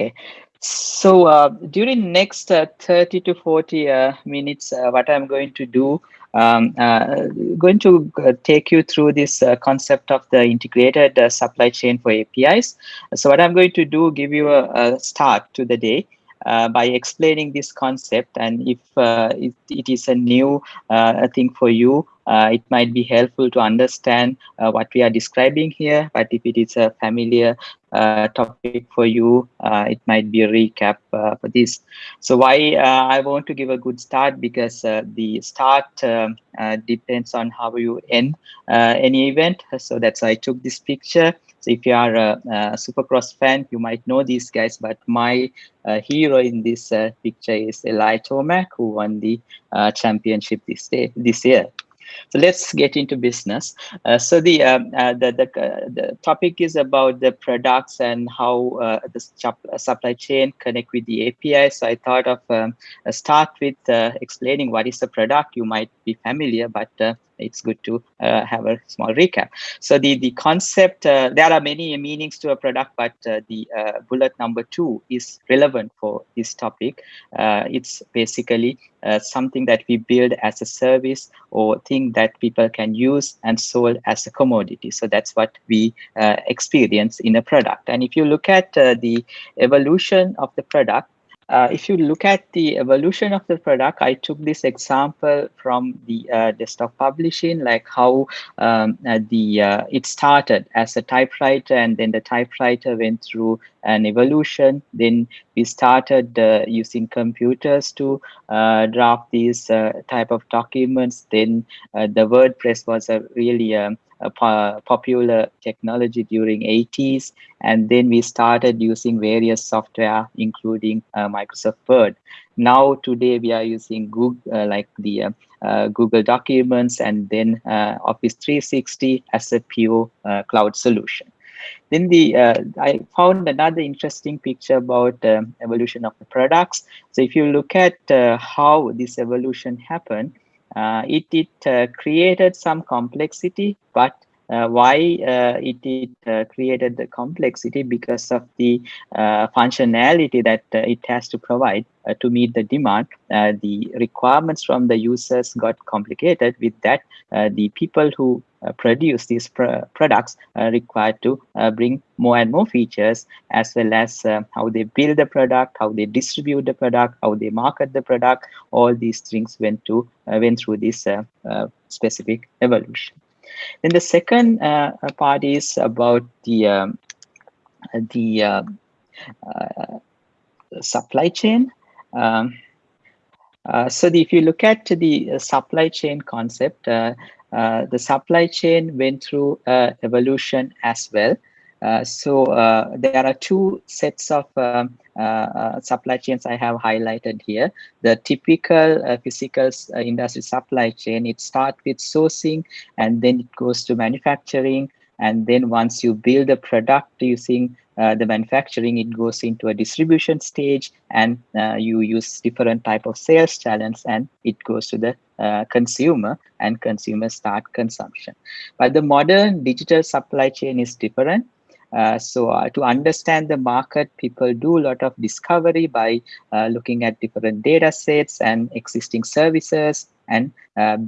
Okay, so uh, during next uh, 30 to 40 uh, minutes, uh, what I'm going to do, um, uh, going to uh, take you through this concept of the integrated supply chain for APIs. So what I'm going to do, give you a, a start to the day. by explaining this concept and if it, it is a new thing for you uh, it might be helpful to understand uh, what we are describing here. But if it is a familiar uh, topic for you, uh, it might be a recap uh, for this. So why uh, I want to give a good start because the start um, depends on how you end any event. So that's why I took this picture. So if you are a, a Supercross fan, you might know these guys, but my uh, hero in this uh, picture is Eli Tomac, who won the uh, championship this day this year. So let's get into business. Uh, so the, um, uh, the, the, uh, the, topic is about the products and how uh, the uh, supply chain connect with the API. So I thought of um, start with explaining what is the product. You might be familiar, but it's good to uh, have a small recap. So the, the concept, uh, there are many meanings to a product, but uh, the uh, bullet number two is relevant for this topic. Uh, it's basically something that we build as a service or thing that people can use and sold as a commodity. So that's what we experience in a product. And if you look at the evolution of the product, uh, if you look at the evolution of the product, I took this example from the uh, desktop publishing, like how um, uh, the uh, it started as a typewriter, and then the typewriter went through an evolution. Then we started uh, using computers to uh, draft these type of documents. Then the WordPress was a really um, popular technology during 80s and then we started using various software including uh, microsoft word. Now today we are using google uh, like the uh, uh google documents and then uh, office 360 as a pure uh, cloud solution. Then the i found another interesting picture about um, evolution of the products. So if you look at how this evolution happened uh, Uh, it, it uh, created some complexity, but uh, why uh, it, it uh, created the complexity because of the functionality that it has to provide to meet the demand. the requirements from the users got complicated with that. the people who uh, produce these pr products uh, required to uh, bring more and more features as well as how they build the product how they distribute the product how they market the product. All these things went to went through this specific evolution. Then the second part is about the um, the supply chain. Um, uh, so the, if you look at the uh, supply chain concept, uh, uh, the supply chain went through uh, evolution as well. Uh, so uh, there are two sets of um, uh, supply chains I have highlighted here. The typical physical industry supply chain, it starts with sourcing and then it goes to manufacturing. And then once you build a product using uh, the manufacturing, it goes into a distribution stage and uh, you use different type of sales channels and it goes to the uh, consumer and consumers start consumption. But the modern digital supply chain is different. Uh, so uh, to understand the market, people do a lot of discovery by uh, looking at different data sets and existing services and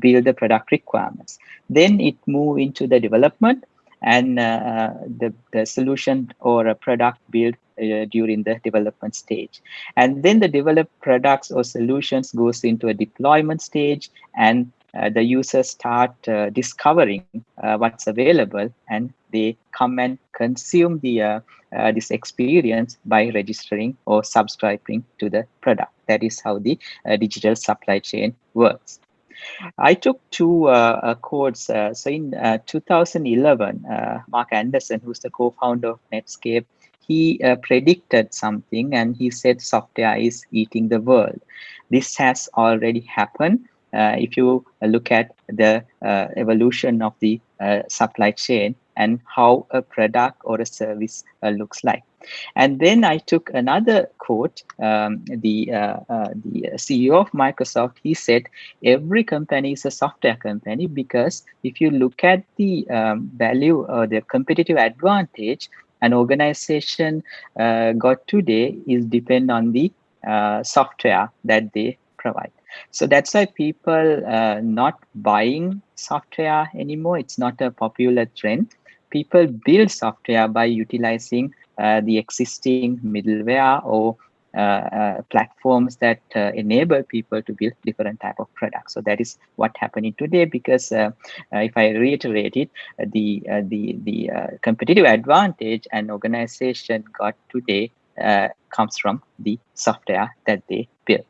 build the product requirements. Then it move into the development and uh, the, the solution or a product built uh, during the development stage. And then the developed products or solutions goes into a deployment stage and uh, the users start uh, discovering uh, what's available and they come and consume the uh, this experience by registering or subscribing to the product. That is how the digital supply chain works. I took two uh, uh quotes. Uh, so in uh, 2011, Marc Andreessen, who's the co-founder of Netscape, he predicted something and he said software is eating the world. This has already happened. Uh, if you look at the uh, evolution of the uh, supply chain and how a product or a service looks like. And then I took another quote, um, the, uh, uh, the CEO of Microsoft, he said, every company is a software company because if you look at the um, value or the competitive advantage, an organization uh, got today is depend on the uh, software that they provide. So that's why people uh, not buying software anymore. It's not a popular trend. People build software by utilizing uh, the existing middleware or uh, uh, platforms that uh, enable people to build different type of products. So that is what happening today. Because if I reiterate it, the the the competitive advantage an organization got today comes from the software that they build.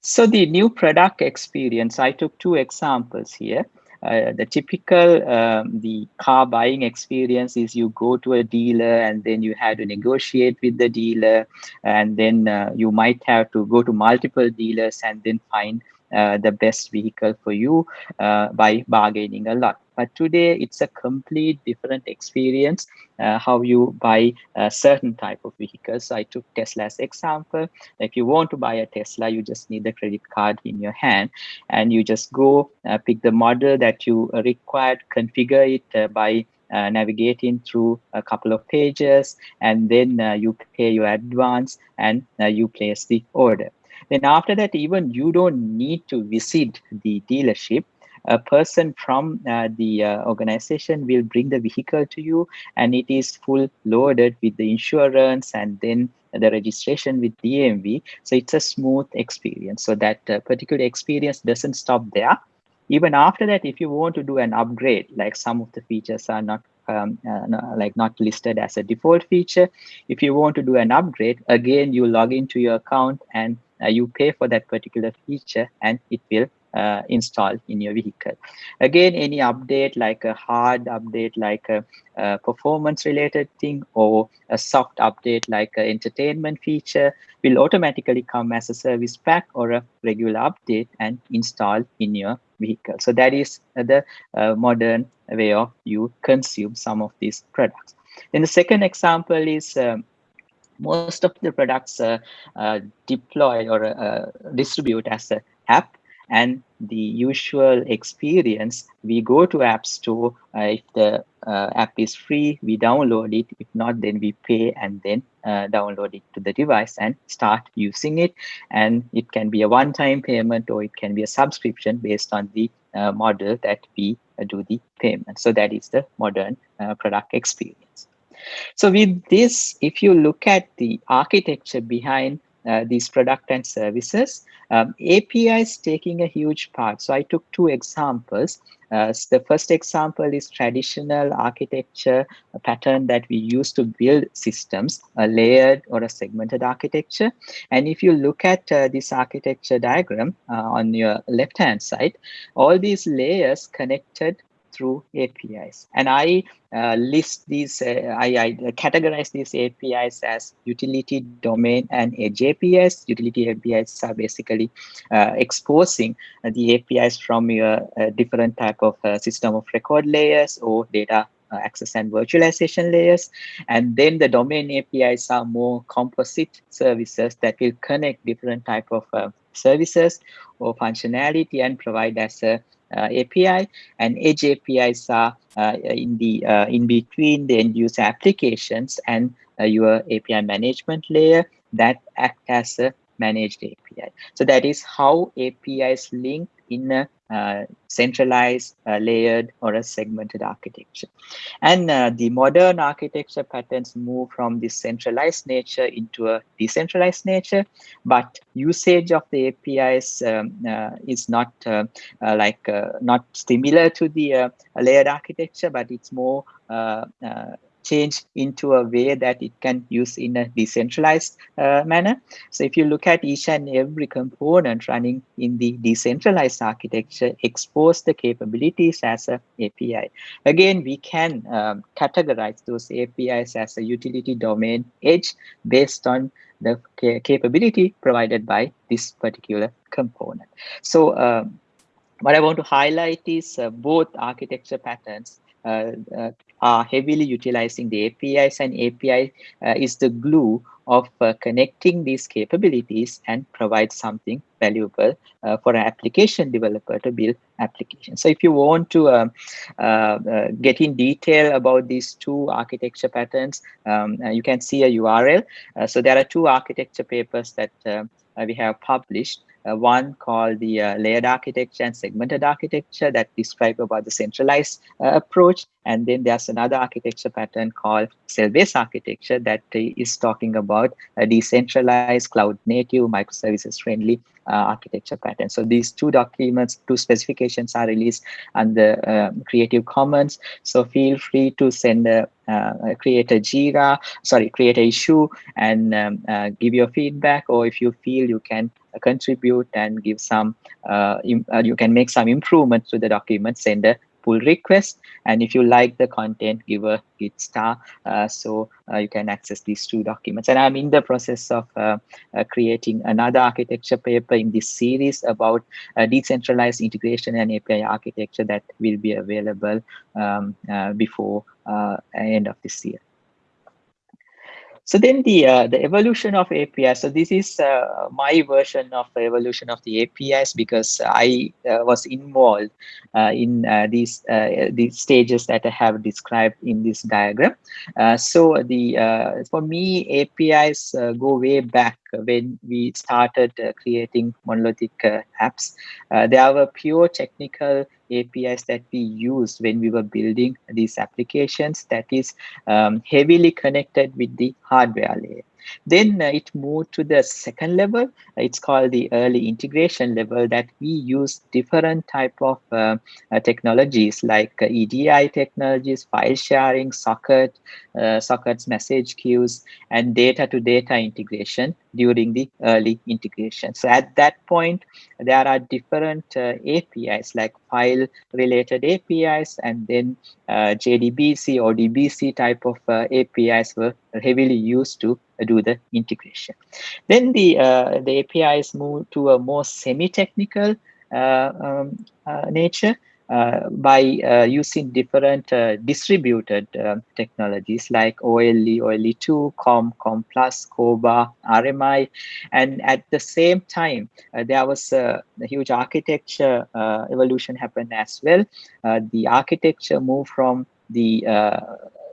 So the new product experience, I took two examples here. Uh, the typical um, the car buying experience is you go to a dealer and then you have to negotiate with the dealer and then uh, you might have to go to multiple dealers and then find the best vehicle for you uh, by bargaining a lot. But today it's a complete different experience uh, how you buy a certain type of vehicles. So I took Tesla's example. If you want to buy a Tesla, you just need the credit card in your hand and you just go uh, pick the model that you required, configure it uh, by uh, navigating through a couple of pages and then uh, you pay your advance and uh, you place the order. Then after that, even you don't need to visit the dealership. A person from uh, the uh, organization will bring the vehicle to you and it is full loaded with the insurance and then the registration with DMV. So it's a smooth experience. So that uh, particular experience doesn't stop there. Even after that, if you want to do an upgrade, like some of the features are not um, uh, like not listed as a default feature. If you want to do an upgrade, again, you log into your account and you pay for that particular feature and it will uh, install in your vehicle. Again, any update like a hard update, like a, a performance related thing or a soft update like an entertainment feature will automatically come as a service pack or a regular update and install in your vehicle. So that is the uh, modern way of you consume some of these products. Then the second example is um, most of the products uh, uh, deploy or uh, distribute as an app. And the usual experience we go to app store uh, if the uh, app is free we download it. If not then we pay and then uh, download it to the device and start using it. And it can be a one-time payment or it can be a subscription based on the model that we do the payment. So that is the modern product experience so with this, if you look at the architecture behind uh, these product and services, um, APIs taking a huge part. So I took two examples. Uh, the first example is traditional architecture pattern that we use to build systems, a layered or a segmented architecture. And if you look at uh, this architecture diagram uh, on your left-hand side, all these layers connected through APIs. And I uh, list these, uh, I, I, categorize these APIs as utility, domain, and edge APIs. Utility APIs are basically uh, exposing the APIs from your uh, different type of uh, system of record layers or data uh, access and virtualization layers. And then the domain APIs are more composite services that will connect different type of services or functionality and provide as a API and edge APIs are uh, in the uh, in between the end user applications and your API management layer that act as a managed API. So that is how APIs link in a centralized, uh, layered, or a segmented architecture. And uh, the modern architecture patterns move from this centralized nature into a decentralized nature, but usage of the APIs um, uh, is not uh, uh, like not similar to the layered architecture, but it's more change into a way that it can use in a decentralized uh, manner. So if you look at each and every component running in the decentralized architecture, expose the capabilities as a API. Again, we can um, categorize those APIs as a utility domain edge based on the capability provided by this particular component. So um, what I want to highlight is uh, both architecture patterns uh, uh, are heavily utilizing the APIs and API uh, is the glue of uh, connecting these capabilities and provide something valuable uh, for an application developer to build applications. So if you want to um, get in detail about these two architecture patterns, um, you can see a URL. So there are two architecture papers that we have published. Uh, one called the uh, layered architecture and segmented architecture that describe about the centralized uh, approach. And then there's another architecture pattern called cell-based architecture that is talking about a decentralized, cloud-native, microservices friendly uh, architecture pattern. So these two documents, two specifications are released under uh, Creative Commons. So feel free to send a, uh, create a Jira, sorry, create a issue and um, uh, give your feedback. Or if you feel you can contribute and give some, uh, uh, you can make some improvements to the document, send a pull request. And if you like the content, give a git star uh, so uh, you can access these two documents. And I'm in the process of uh, uh creating another architecture paper in this series about uh, decentralized integration and API architecture that will be available um, uh, before end of this year. So then the uh, the evolution of APIs. So this is uh, my version of the evolution of the APIs because I uh, was involved uh, in uh, these uh, these stages that I have described in this diagram. so the for me APIs go way back Uh, when we started uh, creating monolithic uh, apps. there were pure technical APIs that we used when we were building these applications that is um, heavily connected with the hardware layer. Then uh, it moved to the second level. It's called the early integration level that we use different type of uh, uh, technologies like uh, EDI technologies, file sharing, socket, uh, sockets message queues, and data to data integration during the early integration. So at that point, there are different uh, APIs like file related APIs and then JDBC or ODBC type of APIs were heavily used to do the integration. Then the uh, the APIs move to a more semi-technical uh, um, uh, nature by using different distributed technologies like OLE, OLE2, COM, COM+, CORBA, RMI. And at the same time, there was a, a huge architecture evolution happened as well. the architecture moved from the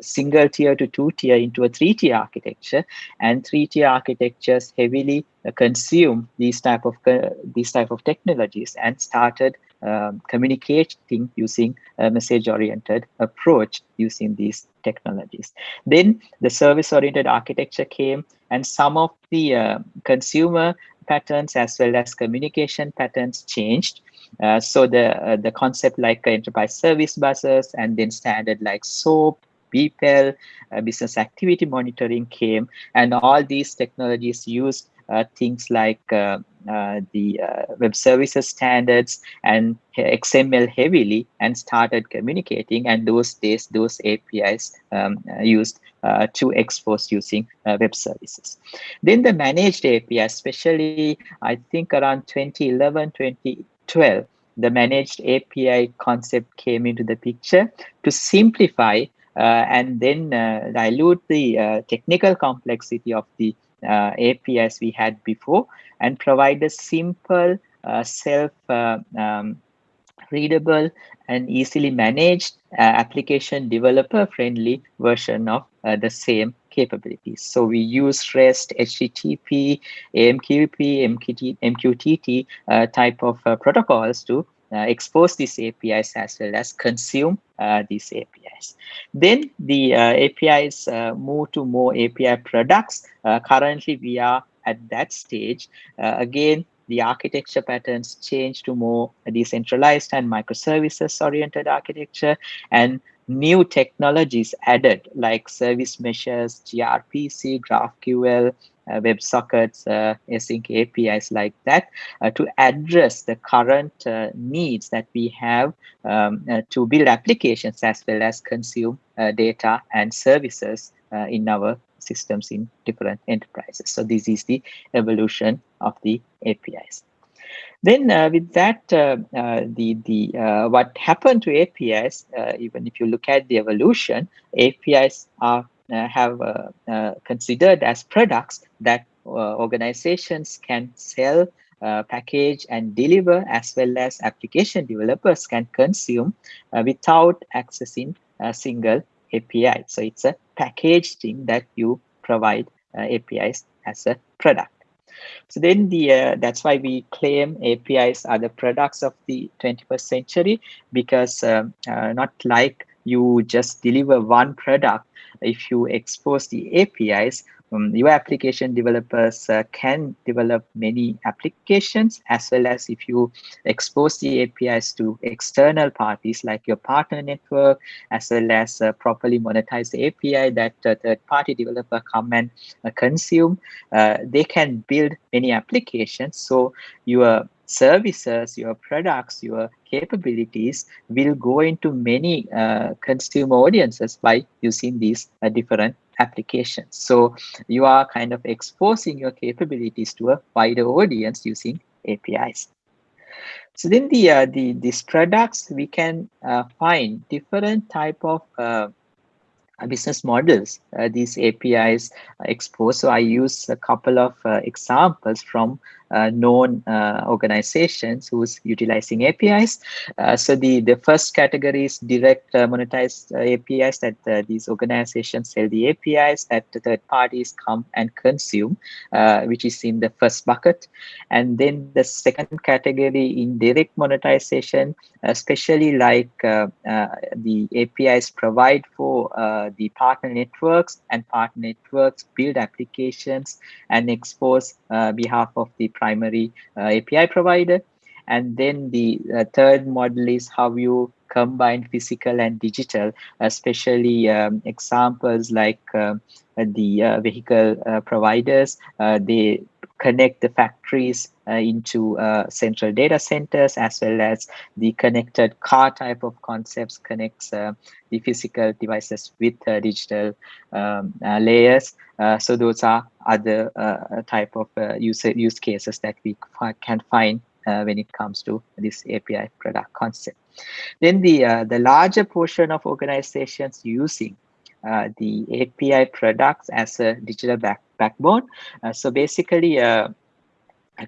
single tier to two tier into a three tier architecture and three tier architectures heavily uh, consume these type of uh, these type of technologies and started um, communicating using a message oriented approach using these technologies. Then the service oriented architecture came and some of the uh, consumer patterns as well as communication patterns changed. Uh, so the uh, the concept like enterprise service buses and then standard like SOAP BPEL, uh, business activity monitoring came, and all these technologies use uh, things like uh, uh, the uh, web services standards and XML heavily and started communicating. And those days, those APIs um, uh, used to expose using web services. Then the managed API, especially I think around 2011, 2012, the managed API concept came into the picture to simplify uh, and then uh, dilute the uh, technical complexity of the APIs we had before and provide a simple self um, readable and easily managed uh, application developer friendly version of uh, the same capabilities. So we use REST, HTTP, AMQP, MQT, MQTT uh, type of protocols to uh, expose these APIs as well as consume uh, these APIs. Then the uh, APIs move to more API products. currently, we are at that stage. again, the architecture patterns change to more decentralized and microservices oriented architecture and new technologies added like service meshes, gRPC, GraphQL, uh, WebSockets, uh, async APIs like that uh, to address the current uh, needs that we have um, uh, to build applications as well as consume uh, data and services in our systems in different enterprises. So this is the evolution of the APIs. Then with that, the the what happened to APIs, even if you look at the evolution, APIs are have considered as products that organizations can sell uh, package and deliver as well as application developers can consume uh, without accessing a single API. So it's a packaged thing that you provide uh, APIs as a product. So then the uh, that's why we claim APIs are the products of the 21st century because um, uh, not like you just deliver one product. If you expose the APIs um, your application developers uh, can develop many applications as well as if you expose the APIs to external parties like your partner network as well as uh, properly monetize the API that uh, third party developer come and uh, consume. Uh, they can build many applications. So your services, your products, your capabilities will go into many uh, consumer audiences by using these uh, different applications. So you are kind of exposing your capabilities to a wider audience using APIs. So then the, uh, the these products, we can uh, find different type of uh, business models uh, these APIs expose. So I use a couple of uh, examples from uh, known uh, organizations who's utilizing APIs. Uh, so the, the first category is direct monetized APIs that these organizations sell the APIs that the third parties come and consume, which is in the first bucket. And then the second category in direct monetization, especially like the APIs provide for the partner networks and partner networks build applications and expose uh, behalf of the primary uh, API provider. And then the uh, third model is how you combine physical and digital, especially um, examples like uh, the uh, vehicle uh, providers. they connect the factories into central data centers as well as the connected car type of concepts connects the physical devices with digital um, layers. so those are other type of use, use cases that we can find uh, when it comes to this API product concept. Then the, uh, the larger portion of organizations using uh, the API products as a digital back backbone. Uh, so basically, uh,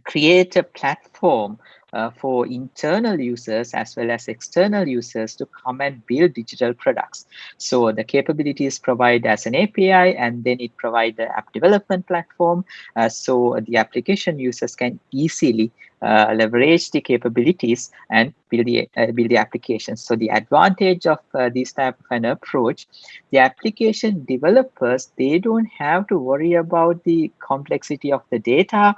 create a platform uh, for internal users as well as external users to come and build digital products. So the capabilities provide as an API and then it provide the app development platform. Uh, so the application users can easily uh, leverage the capabilities and build the uh, build the applications. So the advantage of uh, this type of an approach, the application developers they don't have to worry about the complexity of the data,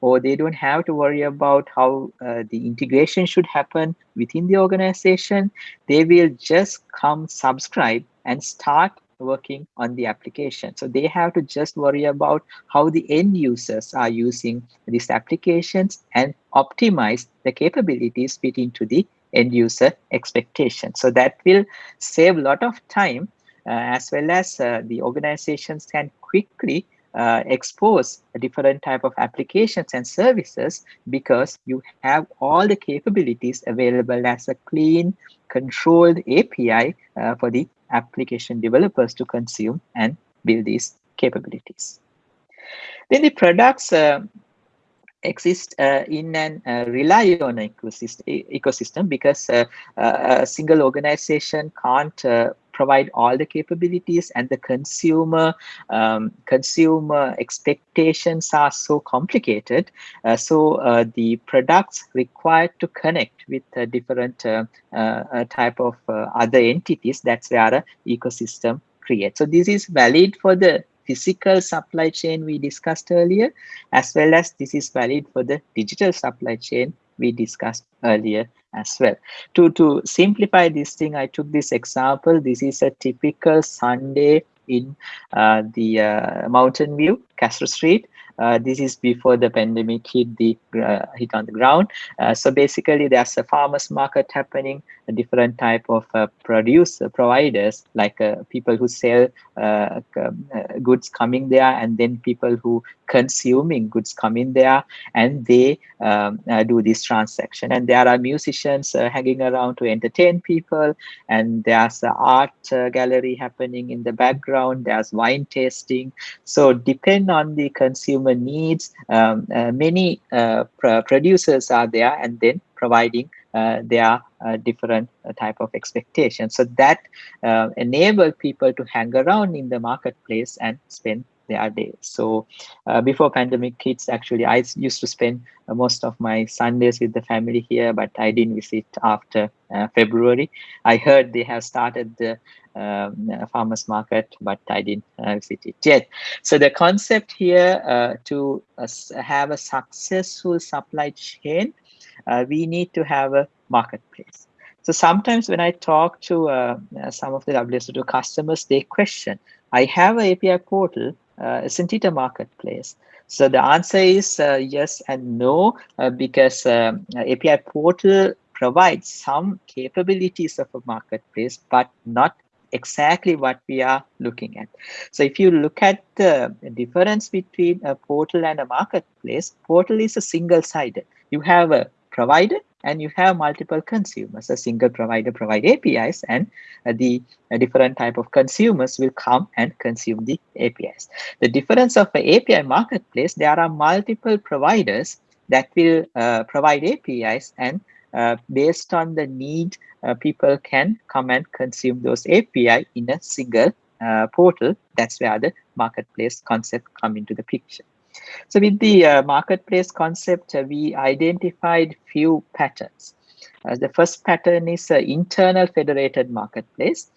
or they don't have to worry about how uh, the integration should happen within the organization. They will just come subscribe and start working on the application. So they have to just worry about how the end users are using these applications and optimize the capabilities fit into the end user expectation. So that will save a lot of time uh, as well as uh, the organizations can quickly uh, expose a different type of applications and services because you have all the capabilities available as a clean controlled API uh, for the application developers to consume and build these capabilities. Then the products uh, exist uh, in and uh, rely on an ecosystem, ecosystem because uh, uh, a single organization can't uh, provide all the capabilities and the consumer um, consumer expectations are so complicated uh, so uh, the products required to connect with a different uh, uh type of uh, other entities that's where a ecosystem creates. So this is valid for the physical supply chain we discussed earlier as well as this is valid for the digital supply chain we discussed earlier as well. To, to simplify this thing, I took this example. This is a typical Sunday in uh, the uh, Mountain View, Castro Street. Uh, this is before the pandemic hit the uh, hit on the ground. Uh, so basically, there's a farmers market happening, a different type of uh, producer providers, like uh, people who sell uh, goods coming there, and then people who consuming goods come in there, and they um, do this transaction. And there are musicians hanging around to entertain people, and there's an art gallery happening in the background. There's wine tasting. So depend on the consumer needs. Um, many pr producers are there, and then providing uh, their uh, different uh, type of expectations. So that uh, enable people to hang around in the marketplace and spend their days. So uh, before pandemic hits, actually, I used to spend uh, most of my Sundays with the family here, but I didn't visit after uh, February. I heard they have started the um, farmers market, but I didn't visit it yet. So the concept here to have a successful supply chain uh, we need to have a marketplace. So sometimes when I talk to uh, uh some of the WSO2 customers, they question, I have an API portal, uh, isn't it a marketplace? So the answer is uh, yes and no, uh, because um, API portal provides some capabilities of a marketplace, but not exactly what we are looking at. So if you look at the difference between a portal and a marketplace, portal is a single-sided. You have a provider and you have multiple consumers. A single provider provide apis and uh, the uh, different type of consumers will come and consume the apis the difference of the api marketplace there are multiple providers that will uh, provide apis and uh, based on the need uh, people can come and consume those api in a single uh, portal. That's where the marketplace concept come into the picture so with the uh, marketplace concept, uh, we identified few patterns. Uh, the first pattern is uh, internal federated marketplace.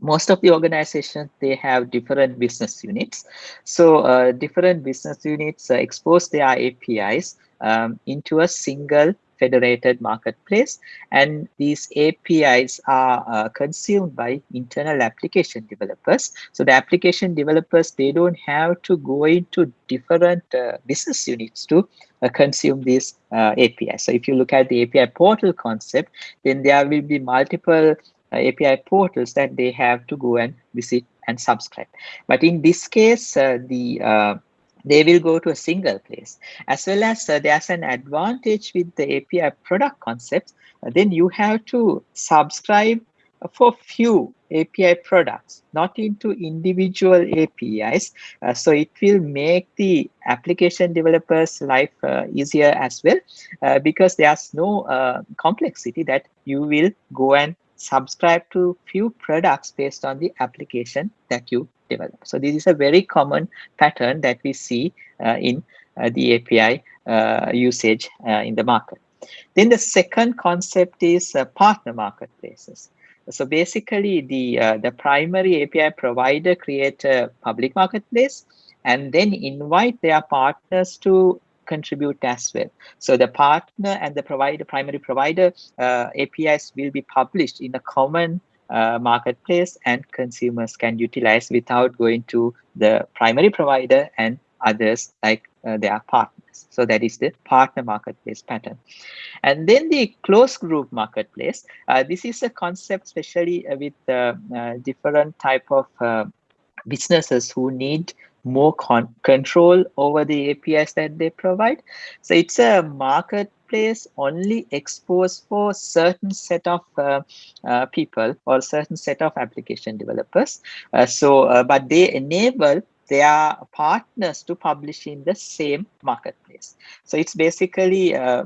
Most of the organizations, they have different business units. So uh, different business units uh, expose their APIs um, into a single federated marketplace and these APIs are uh, consumed by internal application developers. So the application developers, they don't have to go into different uh, business units to uh, consume these uh, APIs. So if you look at the API portal concept, then there will be multiple uh, API portals that they have to go and visit and subscribe. But in this case, uh, the they will go to a single place. As well as uh, there's an advantage with the api product concepts uh, then you have to subscribe for few api products not into individual apis uh, so it will make the application developers life uh, easier as well uh, because there's no uh, complexity that you will go and subscribe to few products based on the application that you develop. So this is a very common pattern that we see uh, in uh, the API uh, usage in the market. Then the second concept is partner marketplaces. So basically the, the primary API provider create a public marketplace and then invite their partners to contribute as well. So the partner and the provider, primary provider uh, APIs will be published in a common uh, marketplace and consumers can utilize without going to the primary provider and others like uh, their partners. So that is the partner marketplace pattern. And then the closed group marketplace. Uh, this is a concept, especially uh, with uh, different type of businesses who need more con control over the APIs that they provide. So it's a marketplace only exposed for certain set of uh, uh, people or certain set of application developers. Uh, so, uh, but they enable their partners to publish in the same marketplace. So it's basically, uh,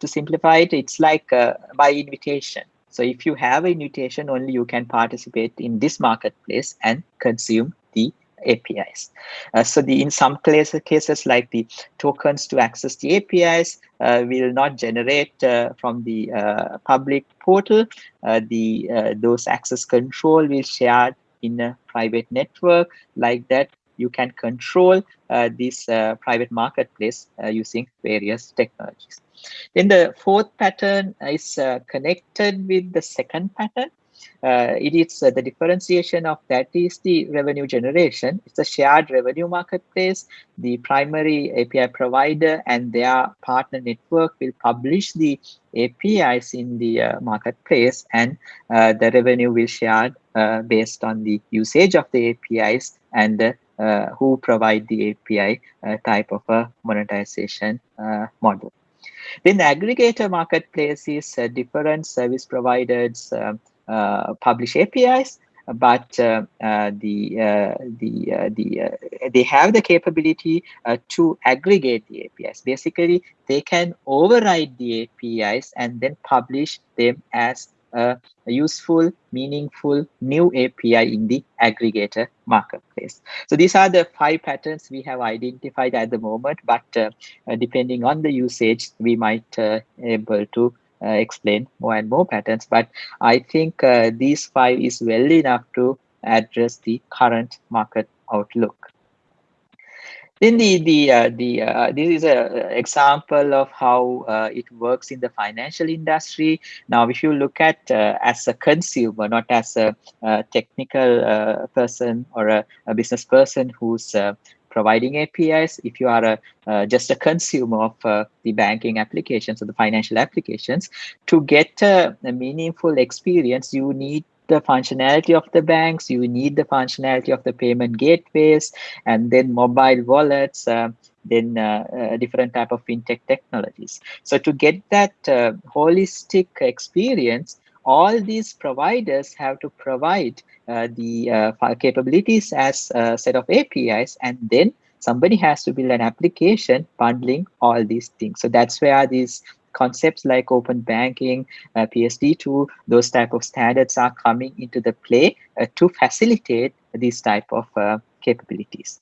to simplify it, it's like by invitation. So if you have an invitation, only you can participate in this marketplace and consume the APIs. Uh, so the in some cases, cases like the tokens to access the APIs uh, will not generate uh, from the uh, public portal. Uh, the uh, those access control will share in a private network like that. You can control this private marketplace using various technologies. Then the fourth pattern is connected with the second pattern. Uh, it is uh, the differentiation of that is the revenue generation. It's a shared revenue marketplace. The primary API provider and their partner network will publish the APIs in the uh, marketplace and uh, the revenue will share uh, based on the usage of the APIs and uh, who provide the API type of a monetization model. Then the aggregator marketplace is different service providers um, publish APIs, but uh, uh, the the the they have the capability to aggregate the APIs. Basically, they can override the APIs and then publish them as a, useful, meaningful new API in the aggregator marketplace. So these are the five patterns we have identified at the moment, but uh, depending on the usage, we might uh, able to uh, explain more and more patterns. But I think uh, these five is well enough to address the current market outlook. Then the the uh, the uh, this is an example of how uh, it works in the financial industry. Now, if you look at uh, as a consumer, not as a, a technical person or a, a, business person who's providing APIs. If you are a, uh, just a consumer of uh, the banking applications or the financial applications, to get a, a meaningful experience, you need the functionality of the banks, you need the functionality of the payment gateways, and then mobile wallets, uh, then uh, uh, different type of fintech technologies. So to get that uh, holistic experience, all these providers have to provide uh, the uh, capabilities as a set of APIs, and then somebody has to build an application bundling all these things. So that's where these concepts like open banking, uh, PSD2, those type of standards are coming into the play uh, to facilitate these type of uh, capabilities.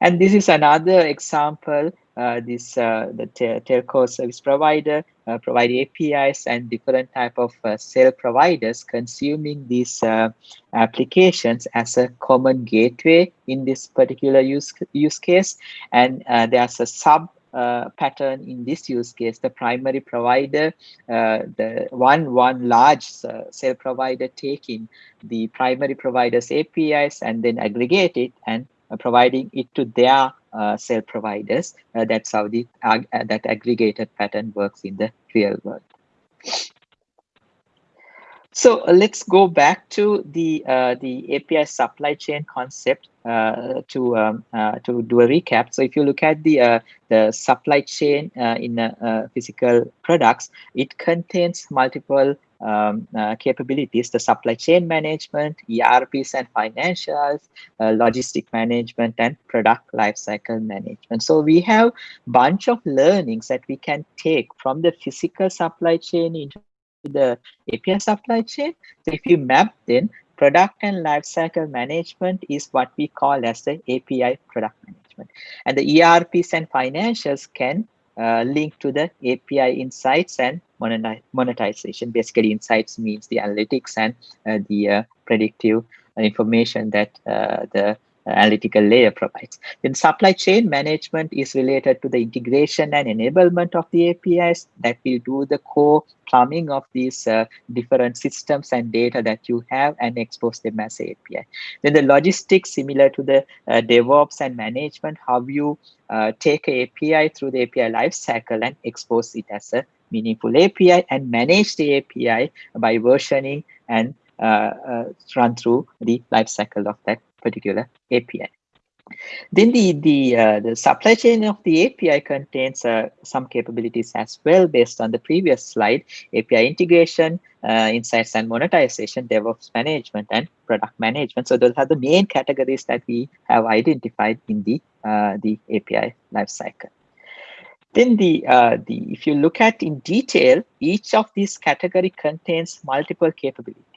And this is another example uh, this uh, the telco service provider uh, provide APIs and different type of uh, cell providers consuming these uh, applications as a common gateway in this particular use use case. And uh, there's a sub uh, pattern in this use case, the primary provider, uh, the one one large uh, cell provider taking the primary provider's APIs and then aggregate it and providing it to their uh, cell providers. Uh, that's how the uh, that aggregated pattern works in the real world. So uh, let's go back to the uh, the API supply chain concept uh, to um, to do a recap. So if you look at the the supply chain in physical products, it contains multiple um, uh, capabilities, the supply chain management, ERPs and financials, uh, logistic management, and product lifecycle management. So we have bunch of learnings that we can take from the physical supply chain into the API supply chain. So if you map then product and lifecycle management is what we call as the API product management. And the ERPs and financials can uh, link to the API insights and monetization. Basically, insights means the analytics and uh, the uh, predictive information that uh, the analytical layer provides. Then supply chain management is related to the integration and enablement of the APIs that will do the core plumbing of these uh, different systems and data that you have and expose them as API. Then the logistics similar to the uh, DevOps and management, how you uh, take API through the API lifecycle and expose it as a meaningful API and manage the API by versioning and uh, uh, run through the lifecycle of that particular API. Then the the uh, the supply chain of the API contains uh, some capabilities as well based on the previous slide: API integration, uh, insights and monetization, DevOps management, and product management. So those are the main categories that we have identified in the uh, the API lifecycle. Then the, uh, the if you look at in detail, each of these category contains multiple capabilities.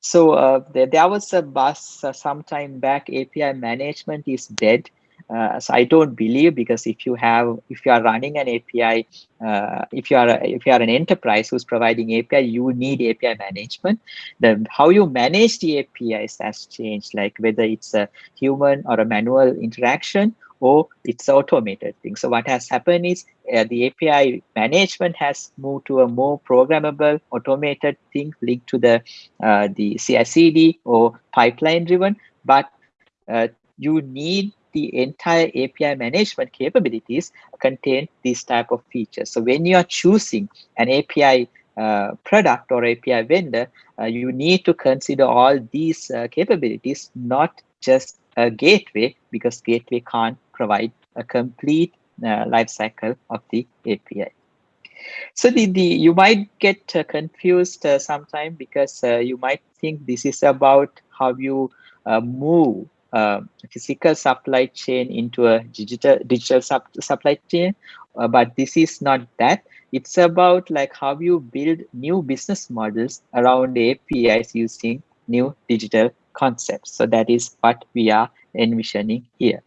So uh, there, there was a buzz uh, some time back, API management is dead. Uh, so I don't believe because if you have if you are running an API, uh, if you are a, if you are an enterprise who's providing API, you need API management. The how you manage the APIs has changed, like whether it's a human or a manual interaction or it's automated thing. So what has happened is uh, the API management has moved to a more programmable, automated thing linked to the uh, the CI/CD or pipeline driven. But uh, you need the entire API management capabilities contain these type of features. So when you are choosing an API uh, product or API vendor, uh, you need to consider all these uh, capabilities, not just a gateway, because gateway can't provide a complete uh, life cycle of the API. So the, the you might get uh, confused uh, sometime because uh, you might think this is about how you uh, move uh, physical supply chain into a digital digital sub supply chain, uh, but this is not that. It's about like how you build new business models around APIs using new digital concepts. So that is what we are envisioning here.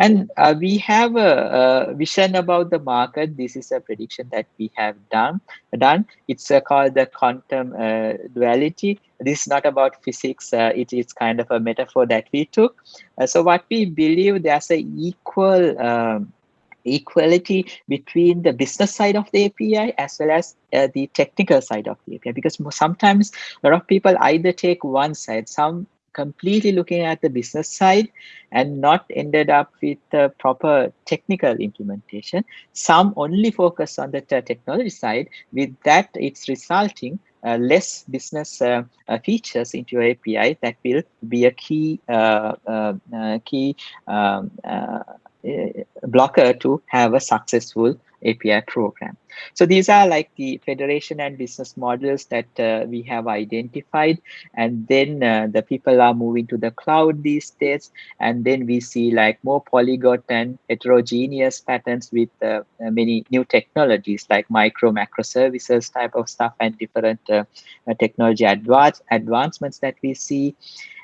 And uh, we have a, a, vision about the market. This is a prediction that we have done. Done. It's uh, called the quantum uh, duality. This is not about physics. Uh, it is kind of a metaphor that we took. Uh, so what we believe there's a equal um, equality between the business side of the API as well as uh, the technical side of the API because sometimes a lot of people either take one side some completely looking at the business side and not ended up with the proper technical implementation. Some only focus on the technology side. With that, it's resulting uh, less business uh, uh, features into your API that will be a key uh, uh, uh, key um, blocker to have a successful API program. So these are like the federation and business models that uh, we have identified. And then uh, the people are moving to the cloud these days. And then we see like more polyglot and heterogeneous patterns with uh, many new technologies like micro macro services type of stuff and different uh, technology advance advancements that we see.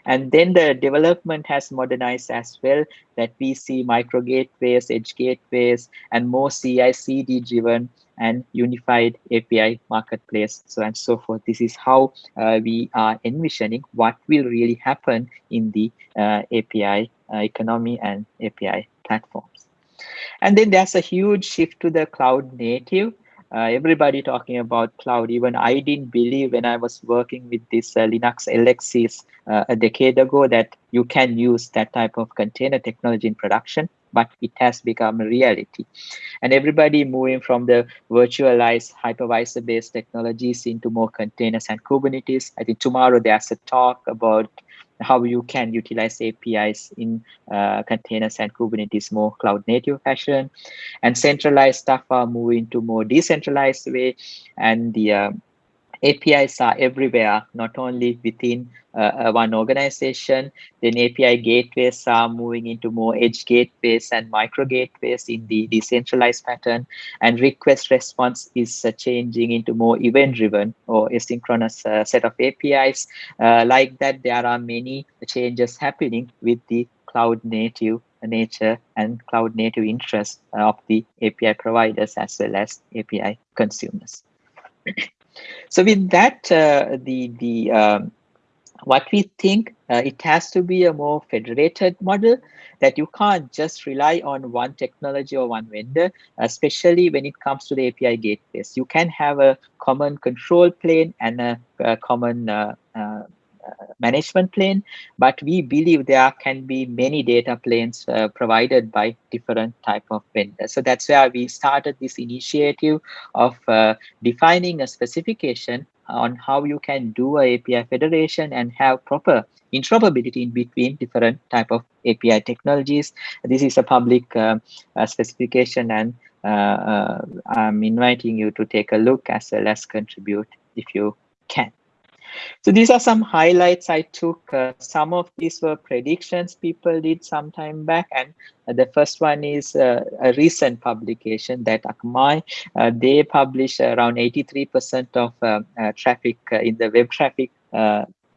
And then the development has modernized as well that we see micro gateways, edge gateways, and more CI/CD driven and unified API marketplace, so and so forth. This is how uh, we are envisioning what will really happen in the uh, API uh, economy and API platforms. And then there's a huge shift to the cloud native uh, everybody talking about cloud. Even I didn't believe when I was working with this uh, Linux LXCs uh, a decade ago that you can use that type of container technology in production, but it has become a reality. And everybody moving from the virtualized hypervisor-based technologies into more containers and Kubernetes. I think tomorrow there's a talk about how you can utilize APIs in uh, containers and Kubernetes more cloud native fashion. And centralized stuff are moving to more decentralized way. And the uh, APIs are everywhere, not only within uh, uh, one organization. Then API gateways are moving into more edge gateways and micro gateways in the decentralized pattern. And request response is uh, changing into more event driven or asynchronous uh, set of APIs. Uh, like that, there are many changes happening with the cloud native nature and cloud native interest of the API providers as well as API consumers. So with that, uh, the the um, what we think uh, it has to be a more federated model that you can't just rely on one technology or one vendor, especially when it comes to the API gateways. You can have a common control plane and a, a common uh, uh, management plane, but we believe there can be many data planes uh, provided by different type of vendors. So that's where we started this initiative of uh, defining a specification on how you can do a API federation and have proper interoperability in between different type of API technologies. This is a public uh, uh, specification and uh, I'm inviting you to take a look as well as contribute if you can. So these are some highlights I took. Uh, some of these were predictions people did some time back. And uh, the first one is uh, a recent publication that Akamai, uh, they publish around 83% of uh, uh, traffic in the web traffic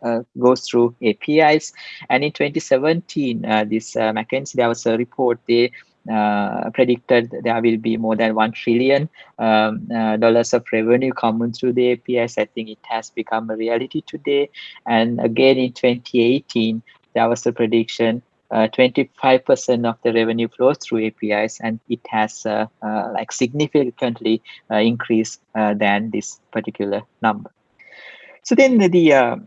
uh, goes through APIs. And in 2017, uh, this uh, McKinsey, there was a report, they uh, predicted there will be more than one trillion um, uh, dollars of revenue coming through the APIs. I think it has become a reality today. And again in 2018, there was a prediction 25% uh, of the revenue flows through APIs, and it has uh, uh, like significantly increased than this particular number. So then the, the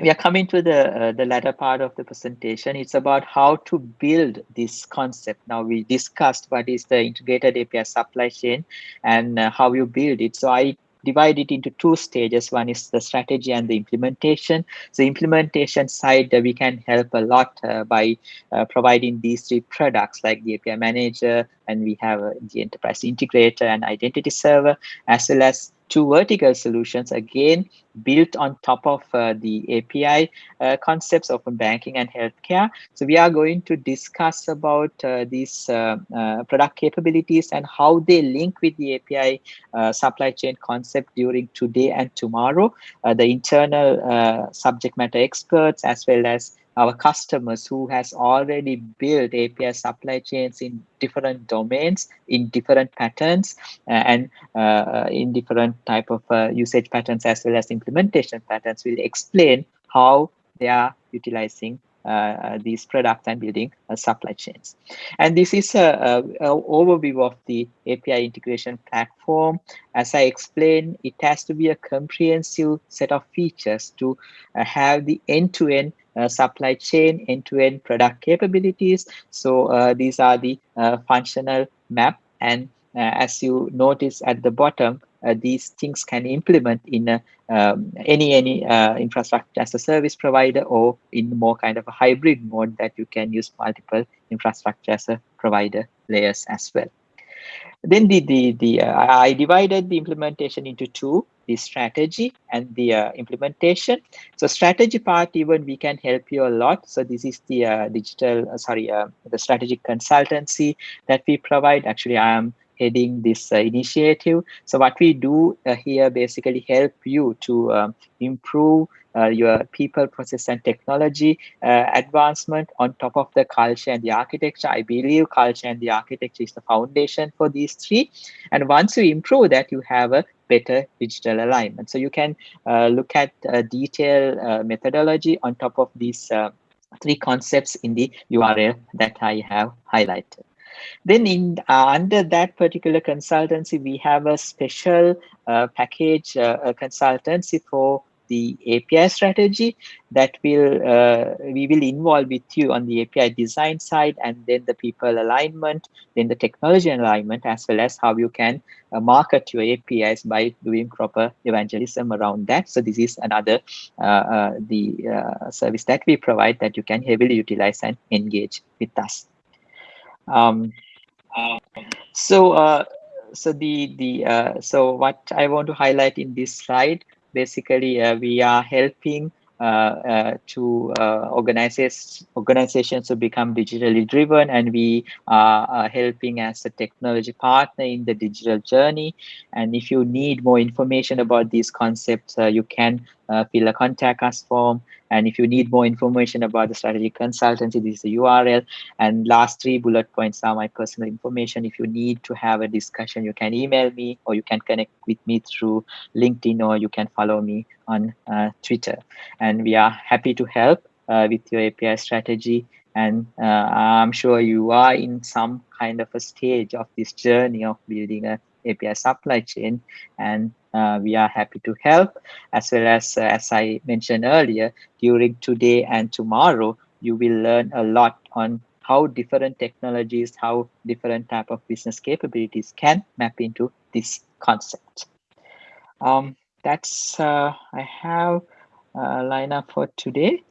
we are coming to the uh, the latter part of the presentation. It's about how to build this concept. Now we discussed what is the integrated api supply chain and uh, how you build it. So i divide it into two stages. One is the strategy and the implementation. The implementation side uh, we can help a lot uh, by uh, providing these three products like the api manager and we have the enterprise integrator and identity server as well as two vertical solutions again built on top of uh, the API uh, concepts open banking and healthcare. So we are going to discuss about uh, these uh, uh, product capabilities and how they link with the API uh, supply chain concept during today and tomorrow. the internal subject matter experts as well as our customers who has already built API supply chains in different domains, in different patterns, uh, and uh, in different type of uh, usage patterns as well as implementation patterns will explain how they are utilizing uh, these products and building uh, supply chains. And this is a, overview of the API integration platform. As I explained, it has to be a comprehensive set of features to uh, have the end-to-end -end uh, supply chain end-to-end -end product capabilities. So uh, these are the uh, functional map. And as you notice at the bottom, these things can implement in um, any any infrastructure as a service provider or in more kind of a hybrid mode that you can use multiple infrastructure as a provider layers as well. Then the, the, the uh, I divided the implementation into two, the strategy and the uh, implementation. So strategy part, even we can help you a lot. So this is the uh, digital, uh, sorry, uh, the strategic consultancy that we provide. Actually, I am heading this uh, initiative. So what we do here basically help you to um, improve uh, your people, process, and technology uh, advancement on top of the culture and the architecture. I believe culture and the architecture is the foundation for these three. And once you improve that, you have a better digital alignment. So you can uh, look at detailed uh, methodology on top of these uh, three concepts in the URL that I have highlighted. Then in uh, under that particular consultancy, we have a special uh, package uh, consultancy for the API strategy that will uh, we will involve with you on the API design side and then the people alignment, then the technology alignment as well as how you can uh, market your APIs by doing proper evangelism around that. So this is another uh, uh the uh, service that we provide that you can heavily utilize and engage with us. Um, so uh, so the the so what I want to highlight in this slide basically uh, we are helping uh, uh, to organizations organizations to become digitally driven and we are helping as a technology partner in the digital journey. And if you need more information about these concepts you can fill a contact us form and if you need more information about the strategy consultancy, this is the URL. And last three bullet points are my personal information. If you need to have a discussion, you can email me or you can connect with me through LinkedIn or you can follow me on uh, Twitter. And we are happy to help uh, with your API strategy. And uh, I'm sure you are in some kind of a stage of this journey of building a API supply chain and uh, we are happy to help. As well as uh, as I mentioned earlier during today and tomorrow you will learn a lot on how different technologies how different type of business capabilities can map into this concept. Um, that's uh, I have uh, line up for today